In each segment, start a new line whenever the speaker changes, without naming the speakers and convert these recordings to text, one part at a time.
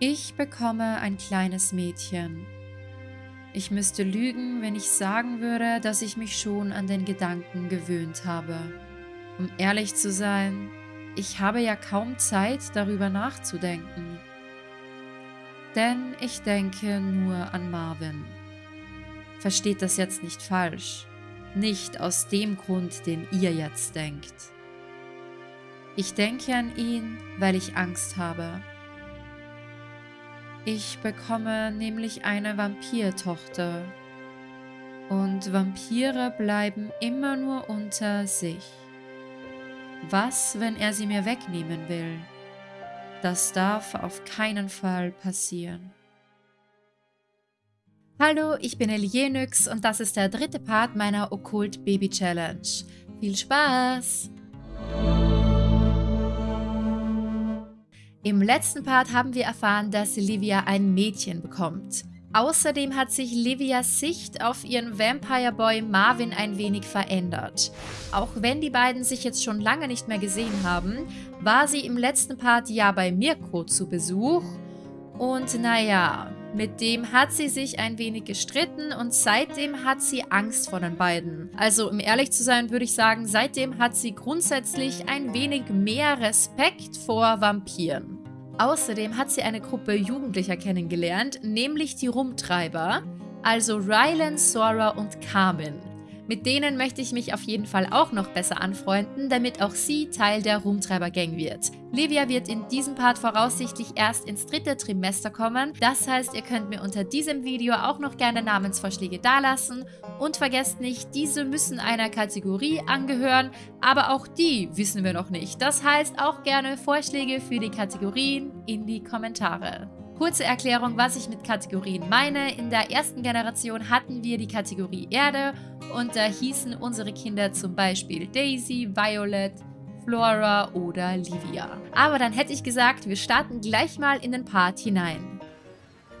Ich bekomme ein kleines Mädchen. Ich müsste lügen, wenn ich sagen würde, dass ich mich schon an den Gedanken gewöhnt habe. Um ehrlich zu sein, ich habe ja kaum Zeit, darüber nachzudenken. Denn ich denke nur an Marvin. Versteht das jetzt nicht falsch. Nicht aus dem Grund, den ihr jetzt denkt. Ich denke an ihn, weil ich Angst habe. Ich bekomme nämlich eine Vampirtochter. Und Vampire bleiben immer nur unter sich. Was, wenn er sie mir wegnehmen will? Das darf auf keinen Fall passieren. Hallo, ich bin Elienix und das ist der dritte Part meiner Okkult Baby Challenge. Viel Spaß! Im letzten Part haben wir erfahren, dass Livia ein Mädchen bekommt. Außerdem hat sich Livias Sicht auf ihren Vampire Boy Marvin ein wenig verändert. Auch wenn die beiden sich jetzt schon lange nicht mehr gesehen haben, war sie im letzten Part ja bei Mirko zu Besuch. Und naja, mit dem hat sie sich ein wenig gestritten und seitdem hat sie Angst vor den beiden. Also um ehrlich zu sein, würde ich sagen, seitdem hat sie grundsätzlich ein wenig mehr Respekt vor Vampiren. Außerdem hat sie eine Gruppe Jugendlicher kennengelernt, nämlich die Rumtreiber, also Rylan, Sora und Carmen. Mit denen möchte ich mich auf jeden Fall auch noch besser anfreunden, damit auch sie Teil der Rumtreiber-Gang wird. Livia wird in diesem Part voraussichtlich erst ins dritte Trimester kommen. Das heißt, ihr könnt mir unter diesem Video auch noch gerne Namensvorschläge dalassen. Und vergesst nicht, diese müssen einer Kategorie angehören, aber auch die wissen wir noch nicht. Das heißt auch gerne Vorschläge für die Kategorien in die Kommentare. Kurze Erklärung, was ich mit Kategorien meine. In der ersten Generation hatten wir die Kategorie Erde und da hießen unsere Kinder zum Beispiel Daisy, Violet, Flora oder Livia. Aber dann hätte ich gesagt, wir starten gleich mal in den Part hinein.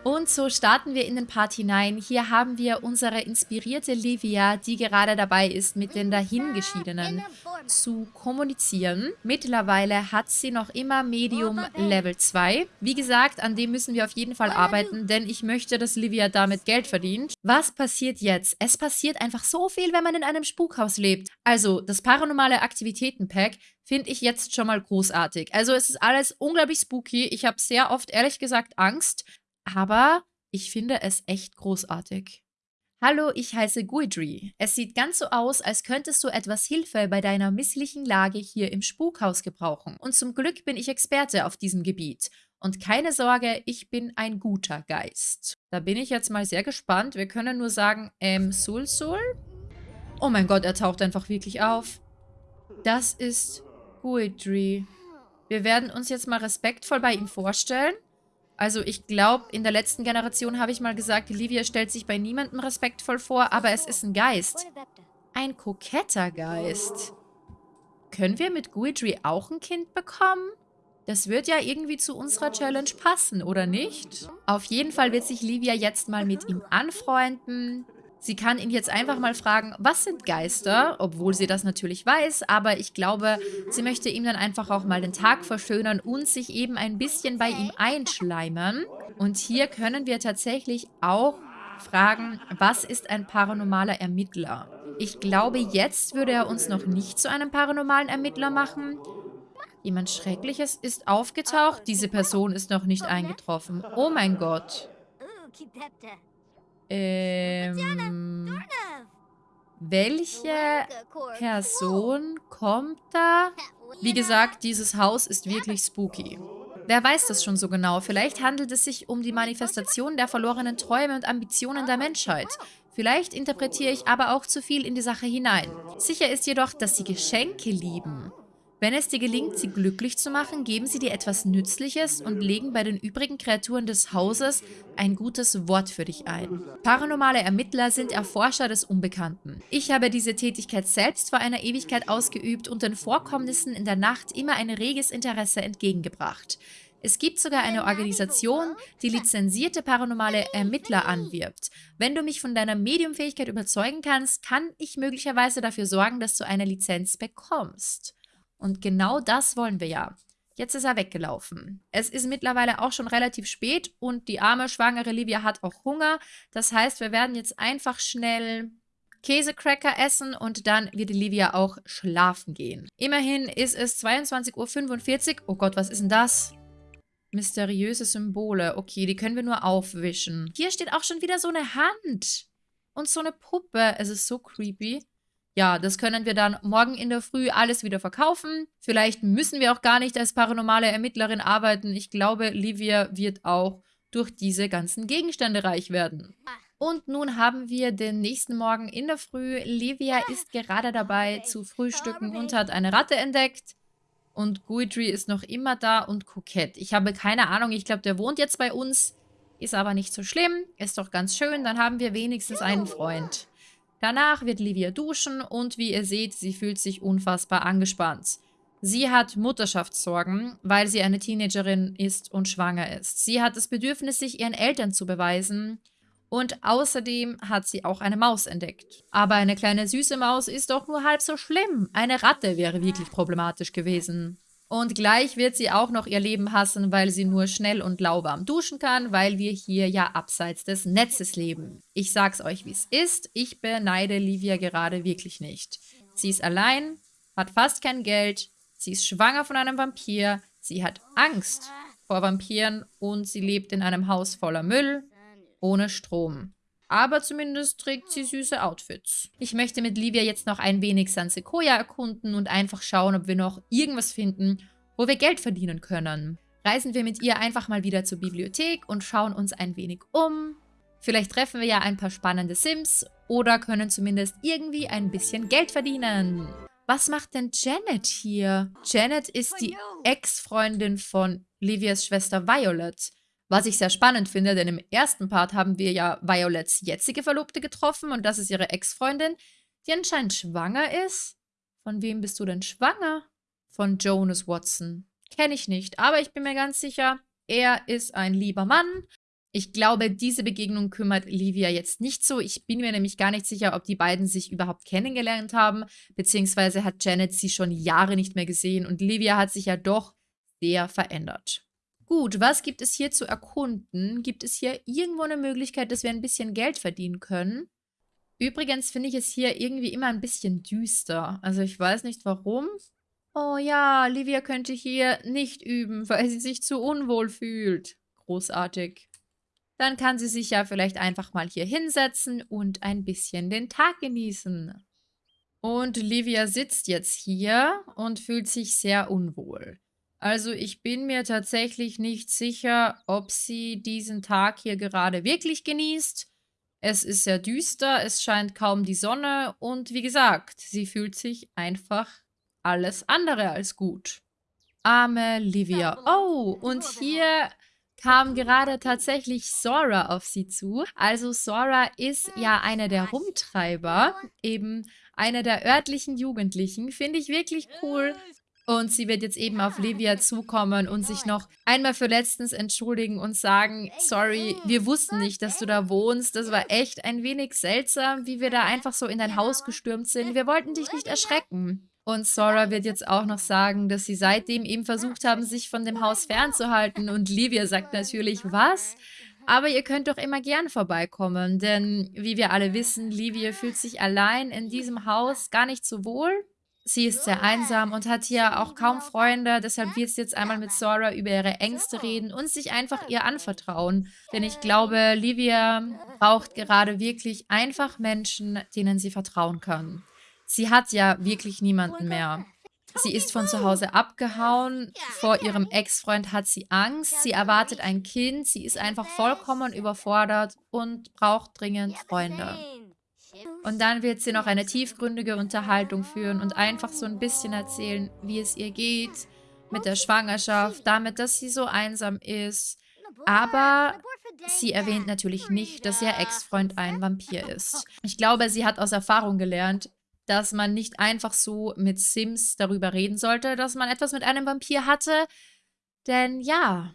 Und so starten wir in den Part hinein. Hier haben wir unsere inspirierte Livia, die gerade dabei ist, mit den Dahingeschiedenen zu kommunizieren. Mittlerweile hat sie noch immer Medium Level 2. Wie gesagt, an dem müssen wir auf jeden Fall arbeiten, denn ich möchte, dass Livia damit Geld verdient. Was passiert jetzt? Es passiert einfach so viel, wenn man in einem Spukhaus lebt. Also, das Paranormale Aktivitäten-Pack finde ich jetzt schon mal großartig. Also, es ist alles unglaublich spooky. Ich habe sehr oft, ehrlich gesagt, Angst. Aber ich finde es echt großartig. Hallo, ich heiße Guidry. Es sieht ganz so aus, als könntest du etwas Hilfe bei deiner misslichen Lage hier im Spukhaus gebrauchen. Und zum Glück bin ich Experte auf diesem Gebiet. Und keine Sorge, ich bin ein guter Geist. Da bin ich jetzt mal sehr gespannt. Wir können nur sagen, ähm, Sul Sul? Oh mein Gott, er taucht einfach wirklich auf. Das ist Guidry. Wir werden uns jetzt mal respektvoll bei ihm vorstellen. Also ich glaube, in der letzten Generation habe ich mal gesagt, Livia stellt sich bei niemandem respektvoll vor, aber es ist ein Geist. Ein koketter Geist. Können wir mit Guidry auch ein Kind bekommen? Das wird ja irgendwie zu unserer Challenge passen, oder nicht? Auf jeden Fall wird sich Livia jetzt mal mit ihm anfreunden. Sie kann ihn jetzt einfach mal fragen, was sind Geister? Obwohl sie das natürlich weiß, aber ich glaube, sie möchte ihm dann einfach auch mal den Tag verschönern und sich eben ein bisschen bei ihm einschleimern. Und hier können wir tatsächlich auch fragen, was ist ein paranormaler Ermittler? Ich glaube, jetzt würde er uns noch nicht zu einem paranormalen Ermittler machen. Jemand Schreckliches ist aufgetaucht. Diese Person ist noch nicht eingetroffen. Oh mein Gott. Ähm, welche Person kommt da? Wie gesagt, dieses Haus ist wirklich spooky. Wer weiß das schon so genau? Vielleicht handelt es sich um die Manifestation der verlorenen Träume und Ambitionen der Menschheit. Vielleicht interpretiere ich aber auch zu viel in die Sache hinein. Sicher ist jedoch, dass sie Geschenke lieben. Wenn es dir gelingt, sie glücklich zu machen, geben sie dir etwas Nützliches und legen bei den übrigen Kreaturen des Hauses ein gutes Wort für dich ein. Paranormale Ermittler sind Erforscher des Unbekannten. Ich habe diese Tätigkeit selbst vor einer Ewigkeit ausgeübt und den Vorkommnissen in der Nacht immer ein reges Interesse entgegengebracht. Es gibt sogar eine Organisation, die lizenzierte paranormale Ermittler anwirbt. Wenn du mich von deiner Mediumfähigkeit überzeugen kannst, kann ich möglicherweise dafür sorgen, dass du eine Lizenz bekommst. Und genau das wollen wir ja. Jetzt ist er weggelaufen. Es ist mittlerweile auch schon relativ spät und die arme, schwangere Livia hat auch Hunger. Das heißt, wir werden jetzt einfach schnell Käsecracker essen und dann wird Livia auch schlafen gehen. Immerhin ist es 22.45 Uhr. Oh Gott, was ist denn das? Mysteriöse Symbole. Okay, die können wir nur aufwischen. Hier steht auch schon wieder so eine Hand. Und so eine Puppe. Es ist so creepy. Ja, das können wir dann morgen in der Früh alles wieder verkaufen. Vielleicht müssen wir auch gar nicht als paranormale Ermittlerin arbeiten. Ich glaube, Livia wird auch durch diese ganzen Gegenstände reich werden. Und nun haben wir den nächsten Morgen in der Früh. Livia ist gerade dabei zu frühstücken und hat eine Ratte entdeckt. Und Guidry ist noch immer da und Kokett. Ich habe keine Ahnung, ich glaube, der wohnt jetzt bei uns. Ist aber nicht so schlimm, ist doch ganz schön. Dann haben wir wenigstens einen Freund. Danach wird Livia duschen und wie ihr seht, sie fühlt sich unfassbar angespannt. Sie hat Mutterschaftssorgen, weil sie eine Teenagerin ist und schwanger ist. Sie hat das Bedürfnis, sich ihren Eltern zu beweisen und außerdem hat sie auch eine Maus entdeckt. Aber eine kleine süße Maus ist doch nur halb so schlimm. Eine Ratte wäre wirklich problematisch gewesen. Und gleich wird sie auch noch ihr Leben hassen, weil sie nur schnell und lauwarm duschen kann, weil wir hier ja abseits des Netzes leben. Ich sag's euch, wie es ist. Ich beneide Livia gerade wirklich nicht. Sie ist allein, hat fast kein Geld, sie ist schwanger von einem Vampir, sie hat Angst vor Vampiren und sie lebt in einem Haus voller Müll, ohne Strom. Aber zumindest trägt sie süße Outfits. Ich möchte mit Livia jetzt noch ein wenig San Sequoia erkunden und einfach schauen, ob wir noch irgendwas finden, wo wir Geld verdienen können. Reisen wir mit ihr einfach mal wieder zur Bibliothek und schauen uns ein wenig um. Vielleicht treffen wir ja ein paar spannende Sims oder können zumindest irgendwie ein bisschen Geld verdienen. Was macht denn Janet hier? Janet ist die Ex-Freundin von Livias Schwester Violet. Was ich sehr spannend finde, denn im ersten Part haben wir ja Violets jetzige Verlobte getroffen und das ist ihre Ex-Freundin, die anscheinend schwanger ist. Von wem bist du denn schwanger? Von Jonas Watson. Kenne ich nicht, aber ich bin mir ganz sicher, er ist ein lieber Mann. Ich glaube, diese Begegnung kümmert Livia jetzt nicht so. Ich bin mir nämlich gar nicht sicher, ob die beiden sich überhaupt kennengelernt haben, beziehungsweise hat Janet sie schon Jahre nicht mehr gesehen und Livia hat sich ja doch sehr verändert. Gut, was gibt es hier zu erkunden? Gibt es hier irgendwo eine Möglichkeit, dass wir ein bisschen Geld verdienen können? Übrigens finde ich es hier irgendwie immer ein bisschen düster. Also ich weiß nicht warum. Oh ja, Livia könnte hier nicht üben, weil sie sich zu unwohl fühlt. Großartig. Dann kann sie sich ja vielleicht einfach mal hier hinsetzen und ein bisschen den Tag genießen. Und Livia sitzt jetzt hier und fühlt sich sehr unwohl. Also ich bin mir tatsächlich nicht sicher, ob sie diesen Tag hier gerade wirklich genießt. Es ist sehr düster, es scheint kaum die Sonne und wie gesagt, sie fühlt sich einfach alles andere als gut. Arme Livia. Oh, und hier kam gerade tatsächlich Sora auf sie zu. Also Sora ist ja eine der Rumtreiber, eben eine der örtlichen Jugendlichen. Finde ich wirklich cool, und sie wird jetzt eben auf Livia zukommen und sich noch einmal für letztens entschuldigen und sagen, sorry, wir wussten nicht, dass du da wohnst. Das war echt ein wenig seltsam, wie wir da einfach so in dein Haus gestürmt sind. Wir wollten dich nicht erschrecken. Und Sora wird jetzt auch noch sagen, dass sie seitdem eben versucht haben, sich von dem Haus fernzuhalten. Und Livia sagt natürlich, was? Aber ihr könnt doch immer gern vorbeikommen, denn wie wir alle wissen, Livia fühlt sich allein in diesem Haus gar nicht so wohl. Sie ist sehr einsam und hat hier auch kaum Freunde, deshalb wird sie jetzt einmal mit Sora über ihre Ängste reden und sich einfach ihr anvertrauen. Denn ich glaube, Livia braucht gerade wirklich einfach Menschen, denen sie vertrauen kann. Sie hat ja wirklich niemanden mehr. Sie ist von zu Hause abgehauen. Vor ihrem Ex-Freund hat sie Angst. Sie erwartet ein Kind. Sie ist einfach vollkommen überfordert und braucht dringend Freunde. Und dann wird sie noch eine tiefgründige Unterhaltung führen und einfach so ein bisschen erzählen, wie es ihr geht mit der Schwangerschaft, damit, dass sie so einsam ist. Aber sie erwähnt natürlich nicht, dass ihr Ex-Freund ein Vampir ist. Ich glaube, sie hat aus Erfahrung gelernt, dass man nicht einfach so mit Sims darüber reden sollte, dass man etwas mit einem Vampir hatte. Denn ja,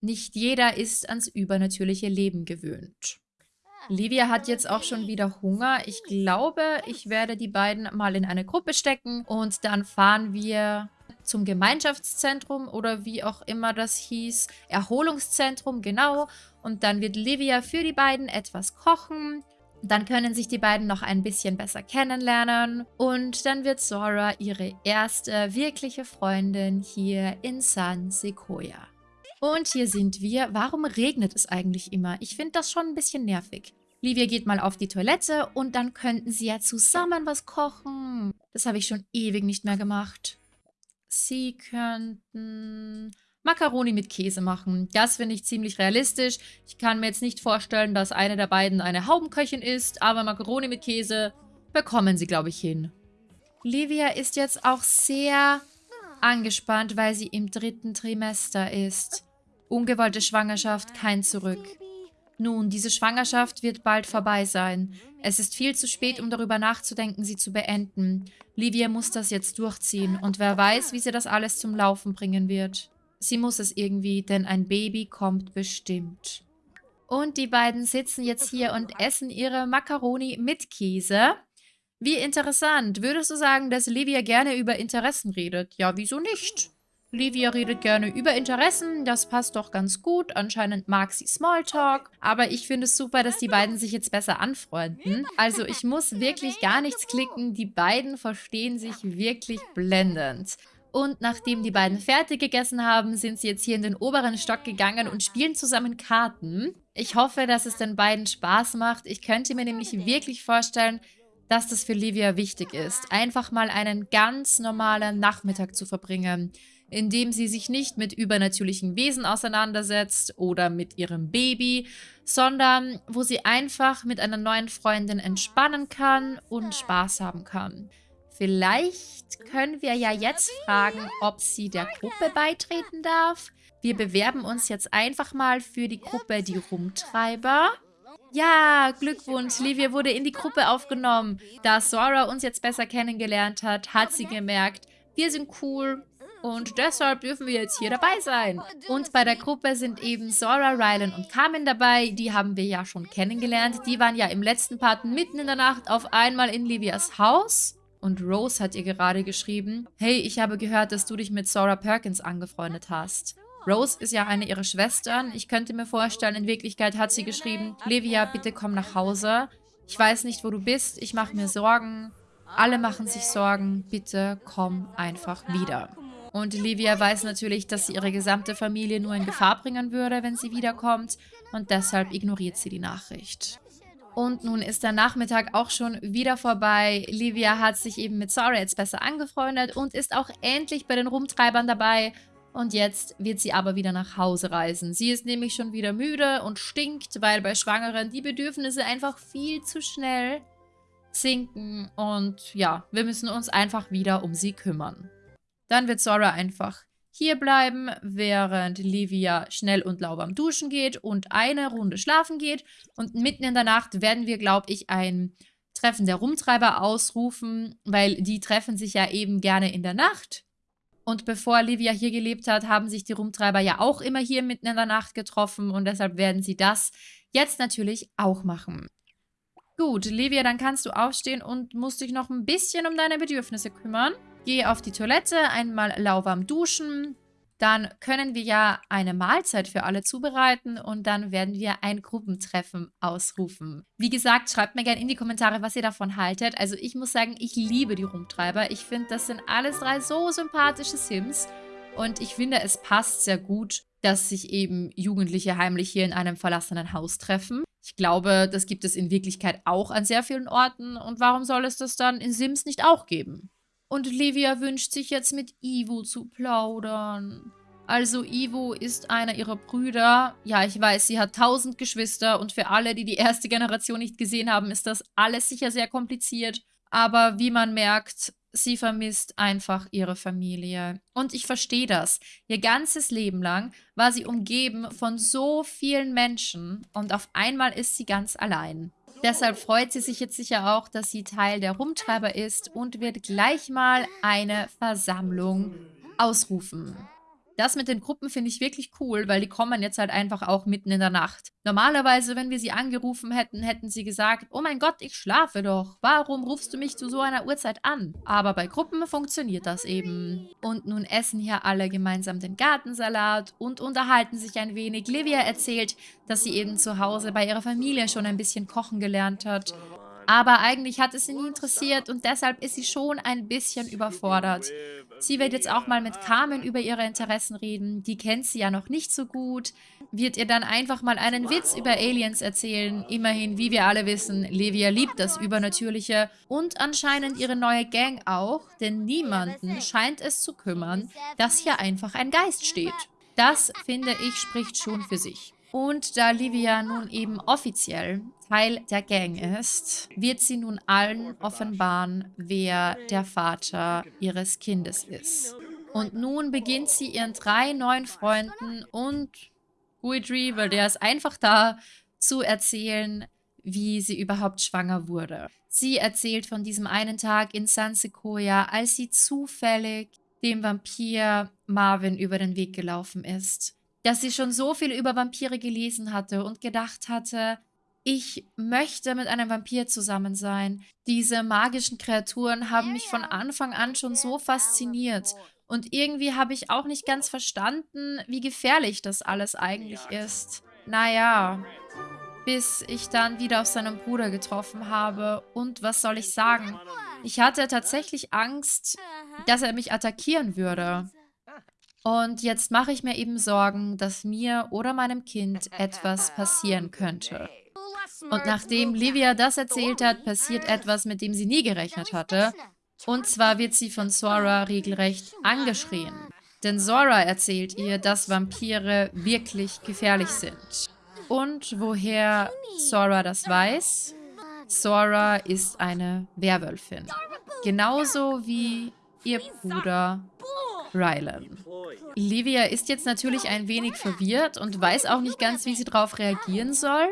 nicht jeder ist ans übernatürliche Leben gewöhnt. Livia hat jetzt auch schon wieder Hunger. Ich glaube, ich werde die beiden mal in eine Gruppe stecken und dann fahren wir zum Gemeinschaftszentrum oder wie auch immer das hieß. Erholungszentrum, genau. Und dann wird Livia für die beiden etwas kochen. Dann können sich die beiden noch ein bisschen besser kennenlernen. Und dann wird Sora ihre erste wirkliche Freundin hier in San Sequoia. Und hier sind wir. Warum regnet es eigentlich immer? Ich finde das schon ein bisschen nervig. Livia geht mal auf die Toilette und dann könnten sie ja zusammen was kochen. Das habe ich schon ewig nicht mehr gemacht. Sie könnten Macaroni mit Käse machen. Das finde ich ziemlich realistisch. Ich kann mir jetzt nicht vorstellen, dass eine der beiden eine Haubenköchin ist, aber Macaroni mit Käse bekommen sie, glaube ich, hin. Livia ist jetzt auch sehr angespannt, weil sie im dritten Trimester ist. Ungewollte Schwangerschaft, kein Zurück. Nun, diese Schwangerschaft wird bald vorbei sein. Es ist viel zu spät, um darüber nachzudenken, sie zu beenden. Livia muss das jetzt durchziehen und wer weiß, wie sie das alles zum Laufen bringen wird. Sie muss es irgendwie, denn ein Baby kommt bestimmt. Und die beiden sitzen jetzt hier und essen ihre Macaroni mit Käse. Wie interessant. Würdest du sagen, dass Livia gerne über Interessen redet? Ja, wieso nicht? Livia redet gerne über Interessen, das passt doch ganz gut. Anscheinend mag sie Smalltalk. Aber ich finde es super, dass die beiden sich jetzt besser anfreunden. Also ich muss wirklich gar nichts klicken. Die beiden verstehen sich wirklich blendend. Und nachdem die beiden fertig gegessen haben, sind sie jetzt hier in den oberen Stock gegangen und spielen zusammen Karten. Ich hoffe, dass es den beiden Spaß macht. Ich könnte mir nämlich wirklich vorstellen, dass das für Livia wichtig ist, einfach mal einen ganz normalen Nachmittag zu verbringen indem sie sich nicht mit übernatürlichen Wesen auseinandersetzt oder mit ihrem Baby, sondern wo sie einfach mit einer neuen Freundin entspannen kann und Spaß haben kann. Vielleicht können wir ja jetzt fragen, ob sie der Gruppe beitreten darf. Wir bewerben uns jetzt einfach mal für die Gruppe Die Rumtreiber. Ja, Glückwunsch, Livia wurde in die Gruppe aufgenommen. Da Sora uns jetzt besser kennengelernt hat, hat sie gemerkt, wir sind cool, und deshalb dürfen wir jetzt hier dabei sein. Und bei der Gruppe sind eben Sora, Rylan und Carmen dabei. Die haben wir ja schon kennengelernt. Die waren ja im letzten Part mitten in der Nacht auf einmal in Livias Haus. Und Rose hat ihr gerade geschrieben, hey, ich habe gehört, dass du dich mit Sora Perkins angefreundet hast. Rose ist ja eine ihrer Schwestern. Ich könnte mir vorstellen, in Wirklichkeit hat sie geschrieben, Livia, bitte komm nach Hause. Ich weiß nicht, wo du bist. Ich mache mir Sorgen. Alle machen sich Sorgen. Bitte komm einfach wieder. Und Livia weiß natürlich, dass sie ihre gesamte Familie nur in Gefahr bringen würde, wenn sie wiederkommt. Und deshalb ignoriert sie die Nachricht. Und nun ist der Nachmittag auch schon wieder vorbei. Livia hat sich eben mit Sora jetzt besser angefreundet und ist auch endlich bei den Rumtreibern dabei. Und jetzt wird sie aber wieder nach Hause reisen. Sie ist nämlich schon wieder müde und stinkt, weil bei Schwangeren die Bedürfnisse einfach viel zu schnell sinken. Und ja, wir müssen uns einfach wieder um sie kümmern. Dann wird Sora einfach hier bleiben, während Livia schnell und lauwarm duschen geht und eine Runde schlafen geht. Und mitten in der Nacht werden wir, glaube ich, ein Treffen der Rumtreiber ausrufen, weil die treffen sich ja eben gerne in der Nacht. Und bevor Livia hier gelebt hat, haben sich die Rumtreiber ja auch immer hier mitten in der Nacht getroffen und deshalb werden sie das jetzt natürlich auch machen. Gut, Livia, dann kannst du aufstehen und musst dich noch ein bisschen um deine Bedürfnisse kümmern. Gehe auf die Toilette, einmal lauwarm duschen. Dann können wir ja eine Mahlzeit für alle zubereiten und dann werden wir ein Gruppentreffen ausrufen. Wie gesagt, schreibt mir gerne in die Kommentare, was ihr davon haltet. Also ich muss sagen, ich liebe die Rumtreiber. Ich finde, das sind alles drei so sympathische Sims. Und ich finde, es passt sehr gut, dass sich eben Jugendliche heimlich hier in einem verlassenen Haus treffen. Ich glaube, das gibt es in Wirklichkeit auch an sehr vielen Orten. Und warum soll es das dann in Sims nicht auch geben? Und Livia wünscht sich jetzt mit Ivo zu plaudern. Also Ivo ist einer ihrer Brüder. Ja, ich weiß, sie hat tausend Geschwister und für alle, die die erste Generation nicht gesehen haben, ist das alles sicher sehr kompliziert. Aber wie man merkt, sie vermisst einfach ihre Familie. Und ich verstehe das. Ihr ganzes Leben lang war sie umgeben von so vielen Menschen und auf einmal ist sie ganz allein. Deshalb freut sie sich jetzt sicher auch, dass sie Teil der Rumtreiber ist und wird gleich mal eine Versammlung ausrufen. Das mit den Gruppen finde ich wirklich cool, weil die kommen jetzt halt einfach auch mitten in der Nacht. Normalerweise, wenn wir sie angerufen hätten, hätten sie gesagt, oh mein Gott, ich schlafe doch. Warum rufst du mich zu so einer Uhrzeit an? Aber bei Gruppen funktioniert das eben. Und nun essen hier alle gemeinsam den Gartensalat und unterhalten sich ein wenig. Livia erzählt, dass sie eben zu Hause bei ihrer Familie schon ein bisschen kochen gelernt hat. Aber eigentlich hat es sie nie interessiert und deshalb ist sie schon ein bisschen überfordert. Sie wird jetzt auch mal mit Carmen über ihre Interessen reden. Die kennt sie ja noch nicht so gut. Wird ihr dann einfach mal einen Witz über Aliens erzählen. Immerhin, wie wir alle wissen, Livia liebt das Übernatürliche. Und anscheinend ihre neue Gang auch. Denn niemanden scheint es zu kümmern, dass hier einfach ein Geist steht. Das, finde ich, spricht schon für sich. Und da Livia nun eben offiziell Teil der Gang ist, wird sie nun allen offenbaren, wer der Vater ihres Kindes ist. Und nun beginnt sie ihren drei neuen Freunden und Guidry, weil der ist einfach da, zu erzählen, wie sie überhaupt schwanger wurde. Sie erzählt von diesem einen Tag in San Sequoia, als sie zufällig dem Vampir Marvin über den Weg gelaufen ist dass sie schon so viel über Vampire gelesen hatte und gedacht hatte, ich möchte mit einem Vampir zusammen sein. Diese magischen Kreaturen haben mich von Anfang an schon so fasziniert. Und irgendwie habe ich auch nicht ganz verstanden, wie gefährlich das alles eigentlich ist. Naja, bis ich dann wieder auf seinen Bruder getroffen habe. Und was soll ich sagen? Ich hatte tatsächlich Angst, dass er mich attackieren würde. Und jetzt mache ich mir eben Sorgen, dass mir oder meinem Kind etwas passieren könnte. Und nachdem Livia das erzählt hat, passiert etwas, mit dem sie nie gerechnet hatte. Und zwar wird sie von Sora regelrecht angeschrien. Denn Sora erzählt ihr, dass Vampire wirklich gefährlich sind. Und woher Sora das weiß? Sora ist eine Werwölfin. Genauso wie ihr Bruder Rylan. Livia ist jetzt natürlich ein wenig verwirrt und weiß auch nicht ganz, wie sie darauf reagieren soll.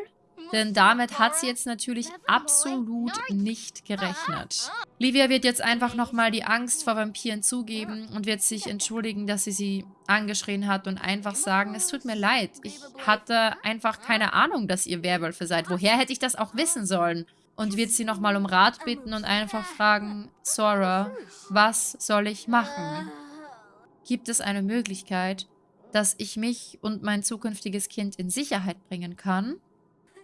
Denn damit hat sie jetzt natürlich absolut nicht gerechnet. Livia wird jetzt einfach nochmal die Angst vor Vampiren zugeben und wird sich entschuldigen, dass sie sie angeschrien hat und einfach sagen, es tut mir leid. Ich hatte einfach keine Ahnung, dass ihr Werwölfe seid. Woher hätte ich das auch wissen sollen? Und wird sie nochmal um Rat bitten und einfach fragen, Sora, was soll ich machen? Gibt es eine Möglichkeit, dass ich mich und mein zukünftiges Kind in Sicherheit bringen kann?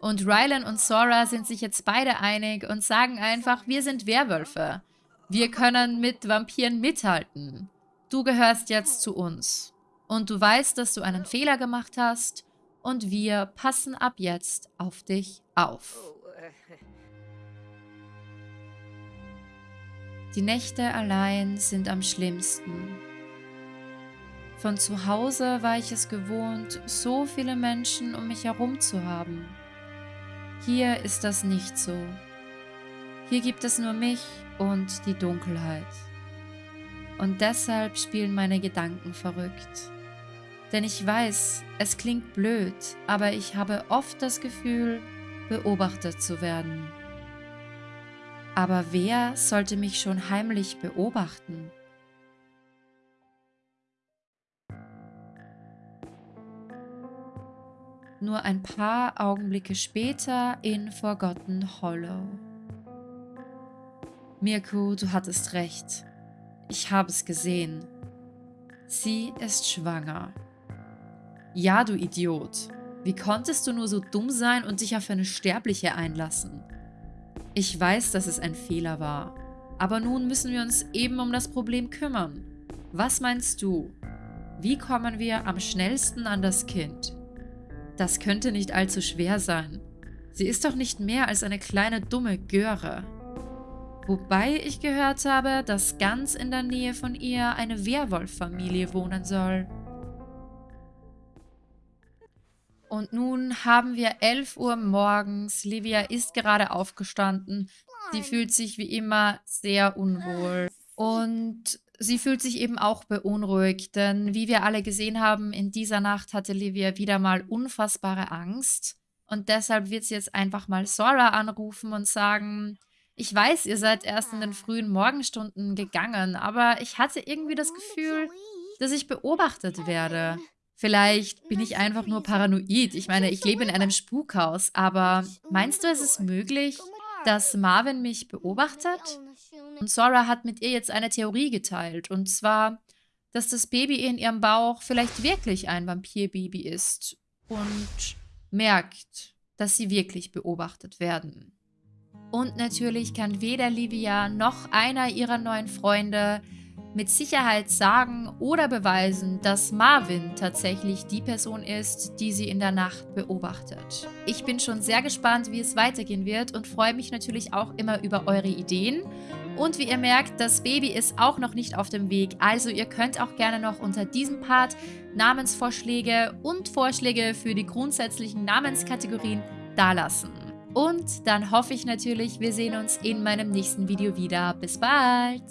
Und Rylan und Sora sind sich jetzt beide einig und sagen einfach, wir sind Werwölfe. Wir können mit Vampiren mithalten. Du gehörst jetzt zu uns. Und du weißt, dass du einen Fehler gemacht hast und wir passen ab jetzt auf dich auf. Die Nächte allein sind am schlimmsten. Von zu Hause war ich es gewohnt, so viele Menschen um mich herum zu haben. Hier ist das nicht so. Hier gibt es nur mich und die Dunkelheit. Und deshalb spielen meine Gedanken verrückt. Denn ich weiß, es klingt blöd, aber ich habe oft das Gefühl, beobachtet zu werden. Aber wer sollte mich schon heimlich beobachten? Nur ein paar Augenblicke später in Forgotten Hollow. Mirko, du hattest recht. Ich habe es gesehen. Sie ist schwanger. Ja, du Idiot. Wie konntest du nur so dumm sein und dich auf eine Sterbliche einlassen? Ich weiß, dass es ein Fehler war. Aber nun müssen wir uns eben um das Problem kümmern. Was meinst du? Wie kommen wir am schnellsten an das Kind? Das könnte nicht allzu schwer sein. Sie ist doch nicht mehr als eine kleine dumme Göre. Wobei ich gehört habe, dass ganz in der Nähe von ihr eine Werwolf-Familie wohnen soll. Und nun haben wir 11 Uhr morgens. Livia ist gerade aufgestanden. Sie fühlt sich wie immer sehr unwohl. Und Sie fühlt sich eben auch beunruhigt, denn wie wir alle gesehen haben, in dieser Nacht hatte Livia wieder mal unfassbare Angst. Und deshalb wird sie jetzt einfach mal Sora anrufen und sagen, ich weiß, ihr seid erst in den frühen Morgenstunden gegangen, aber ich hatte irgendwie das Gefühl, dass ich beobachtet werde. Vielleicht bin ich einfach nur paranoid. Ich meine, ich lebe in einem Spukhaus. Aber meinst du, es ist möglich, dass Marvin mich beobachtet? Und Sora hat mit ihr jetzt eine Theorie geteilt. Und zwar, dass das Baby in ihrem Bauch vielleicht wirklich ein Vampirbaby ist. Und merkt, dass sie wirklich beobachtet werden. Und natürlich kann weder Livia noch einer ihrer neuen Freunde mit Sicherheit sagen oder beweisen, dass Marvin tatsächlich die Person ist, die sie in der Nacht beobachtet. Ich bin schon sehr gespannt, wie es weitergehen wird und freue mich natürlich auch immer über eure Ideen. Und wie ihr merkt, das Baby ist auch noch nicht auf dem Weg, also ihr könnt auch gerne noch unter diesem Part Namensvorschläge und Vorschläge für die grundsätzlichen Namenskategorien dalassen. Und dann hoffe ich natürlich, wir sehen uns in meinem nächsten Video wieder. Bis bald!